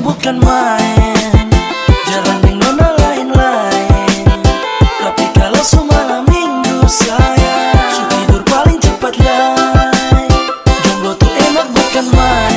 bukan main. Jalan yang nona lain-lain. Tapi kalau semalam minggu saya Su tidur paling cepat lai Jomblo tuh enak bukan main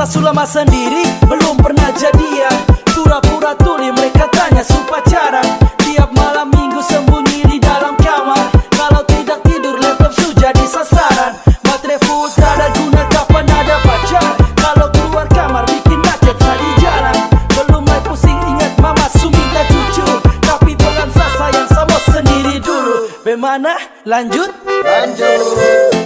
Sasu lama sendiri belum pernah jadian. Pura-pura tuli mereka tanya su pacaran Tiap malam minggu sembunyi di dalam kamar. Kalau tidak tidur laptop su jadi sasaran. Baterai full ada guna kapan ada pacar? Kalau keluar kamar bikin macet di jalan. Belum mulai pusing ingat mama su minta cucu. Tapi pelan sa sayang sama sendiri dulu. Bagaimana? Lanjut? Jomblo